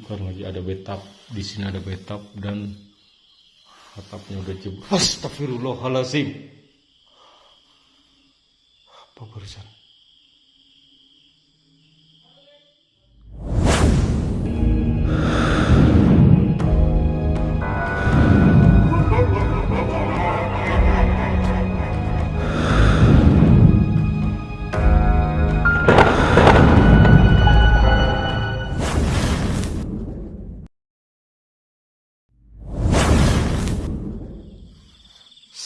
kan lagi ada betap di sini ada betap dan atapnya udah jebol. Astagfirullahalazim apa barusan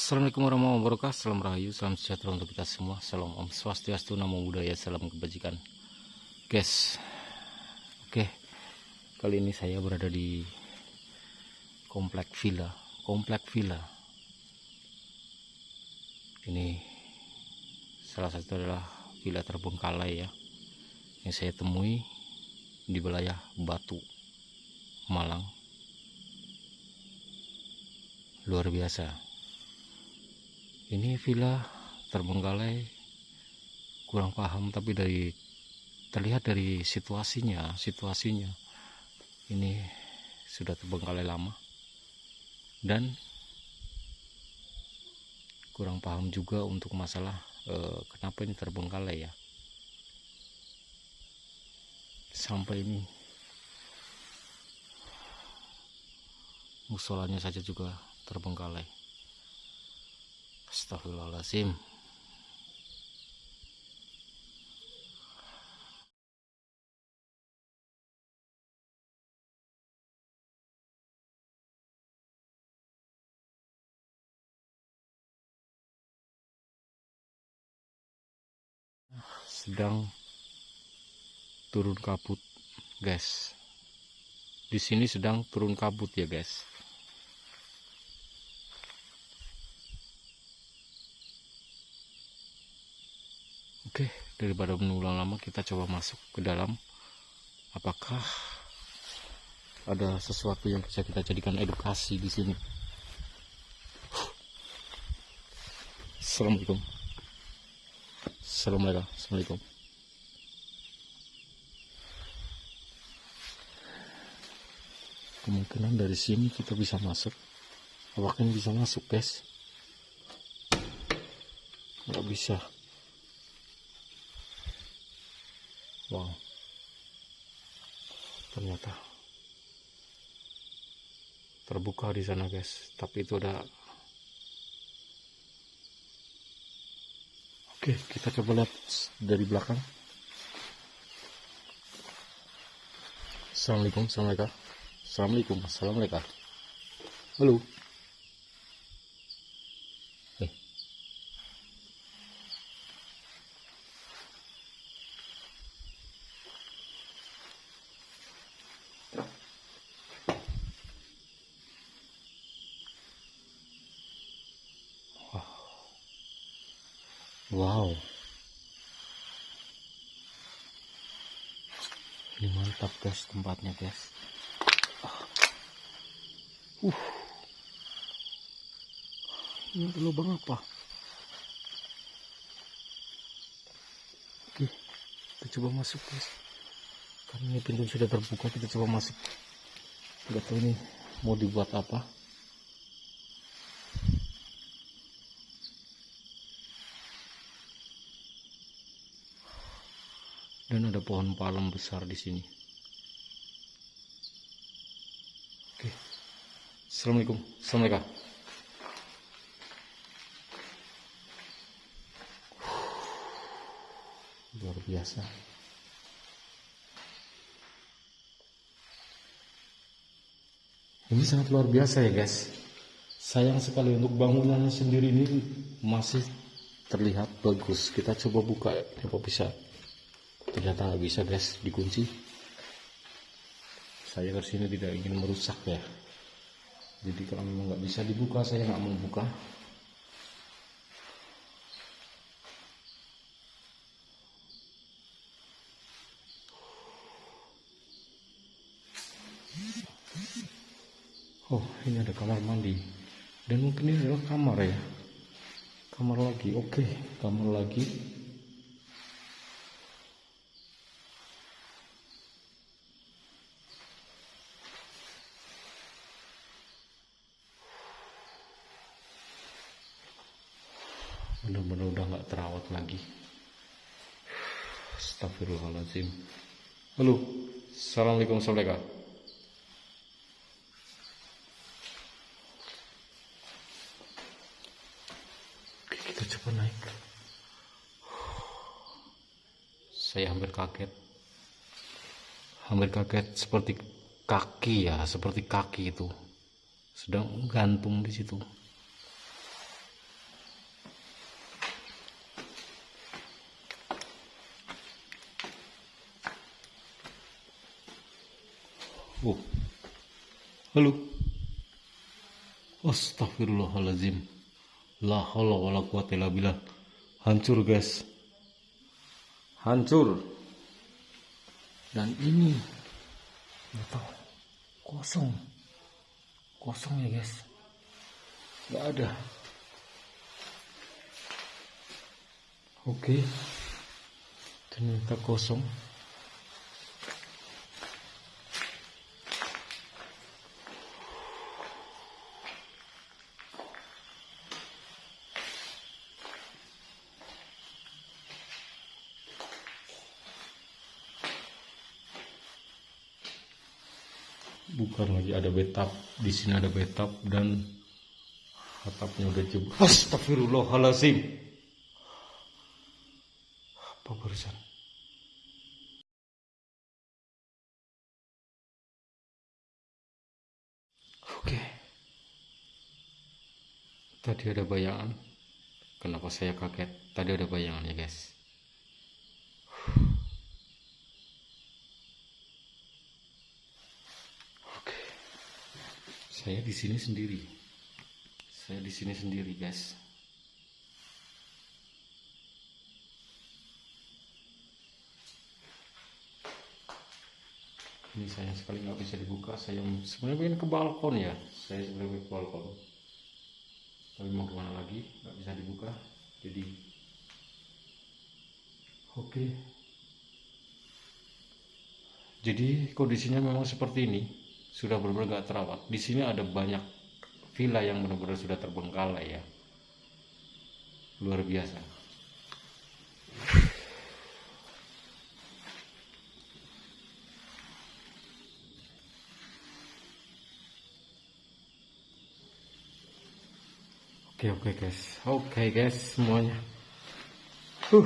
Assalamualaikum warahmatullahi wabarakatuh. Salam Rahayu, salam sejahtera untuk kita semua. Salam Om Swastiastu, Namo Buddhaya, salam kebajikan. Guys Oke. Kali ini saya berada di Komplek Villa Komplek Villa. Ini Salah satu adalah Villa terbengkalai ya Yang saya temui Di wilayah Batu Malang. Luar biasa ini villa terbengkalai kurang paham tapi dari terlihat dari situasinya situasinya. Ini sudah terbengkalai lama. Dan kurang paham juga untuk masalah eh, kenapa ini terbengkalai ya. Sampai ini. Musolanya saja juga terbengkalai Astagfirullahaladzim sedang turun kabut guys. Di sini sedang turun kabut ya guys Oke, daripada mengulang lama kita coba masuk ke dalam. Apakah ada sesuatu yang bisa kita jadikan edukasi di sini? Assalamualaikum. Assalamualaikum. Assalamualaikum. Kemungkinan dari sini kita bisa masuk. Apakah ini bisa masuk, guys? Nggak bisa. Wow. Ternyata terbuka di sana guys. Tapi itu ada oke kita coba lihat dari belakang. Assalamualaikum Assalamualaikum. Assalamualaikum Assalamualaikum. Halo Wow. Ini mantap guys tempatnya guys. Uh. Ini lubang apa? Oke, kita coba masuk guys. Karena ini pintu sudah terbuka, kita coba masuk. Gak tahu ini mau dibuat apa. Dan ada pohon palem besar di sini. Oke. Assalamualaikum. Assalamualaikum. Luar biasa. Ini sangat luar biasa ya guys. Sayang sekali untuk bangunannya sendiri ini masih terlihat bagus. Kita coba buka apa bisa ternyata nggak bisa guys dikunci. Saya ke sini tidak ingin merusak ya. Jadi kalau memang nggak bisa dibuka saya nggak mau buka. Oh ini ada kamar mandi. Dan mungkin ini adalah kamar ya. Kamar lagi oke. Kamar lagi bener-bener udah nggak terawat lagi Astagfirullahaladzim halo. Assalamualaikum. Oke, kita coba naik. Saya hampir kaget. Hampir kaget seperti kaki ya seperti kaki itu. Sedang gantung di situ Oh. Halo. Astagfirullahalazim. La haula wala quwata illa billah. Hancur, guys. Hancur. Dan ini nggak tahu kosong. Kosong ya, guys. Nggak ada. Oke. Ternyata kosong. Bukan lagi ada betap di sini ada betap dan atapnya udah jebol. Astagfirullahalazim apa barusan? Oke. Tadi ada bayangan. Kenapa saya kaget? Tadi ada bayangan ya guys saya di sini sendiri. Saya di sini sendiri guys. Ini saya sekali nggak bisa dibuka. Saya sebenarnya pengen ke balkon ya. Saya sebenarnya ke balkon. Tapi mau ke mana lagi? Nggak bisa dibuka. Jadi oke. Jadi kondisinya memang seperti ini sudah benar-benar gak terawat. Di sini ada banyak villa yang benar-benar sudah terbengkalai ya. Luar biasa. Oke oke guys, oke guys semuanya. Huh,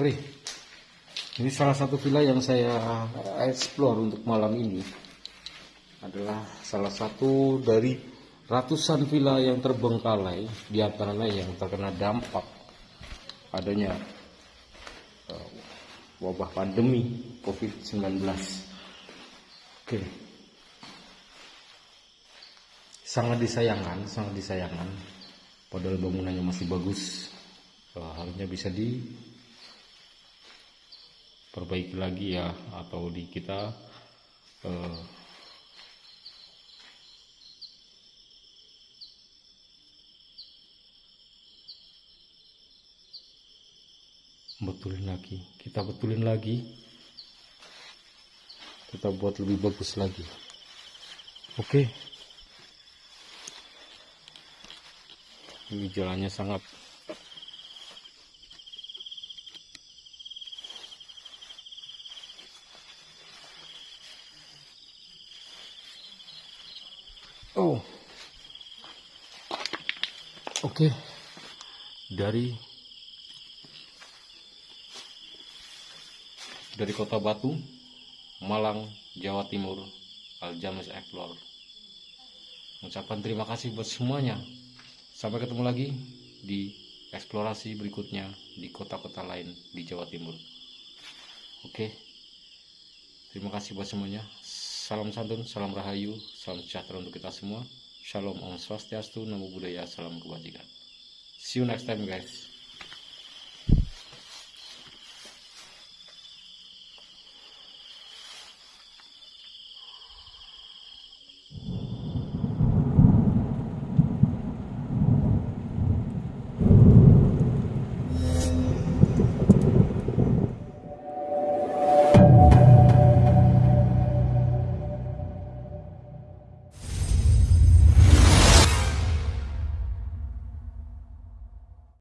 ngeri. Ini salah satu villa yang saya explore untuk malam ini adalah salah satu dari ratusan villa yang terbengkalai di antaranya yang terkena dampak adanya uh, wabah pandemi COVID-19. Oke. Sangat disayangkan, sangat disayangkan. Padahal bangunannya masih bagus. Uh, harusnya bisa diperbaiki lagi ya atau di kita uh, betulin lagi. Kita betulin lagi. Kita buat lebih bagus lagi. Oke. Ini jalannya sangat oh. Oke. Dari dari kota Batu, Malang, Jawa Timur, Aljames Explore. Ucapan terima kasih buat semuanya. Sampai ketemu lagi di eksplorasi berikutnya di kota-kota lain di Jawa Timur. Oke. Terima kasih buat semuanya. Salam santun, salam rahayu, salam sejahtera untuk kita semua. Shalom, Om Swastiastu, Namo Buddhaya, Salam Kebajikan. See you next time guys.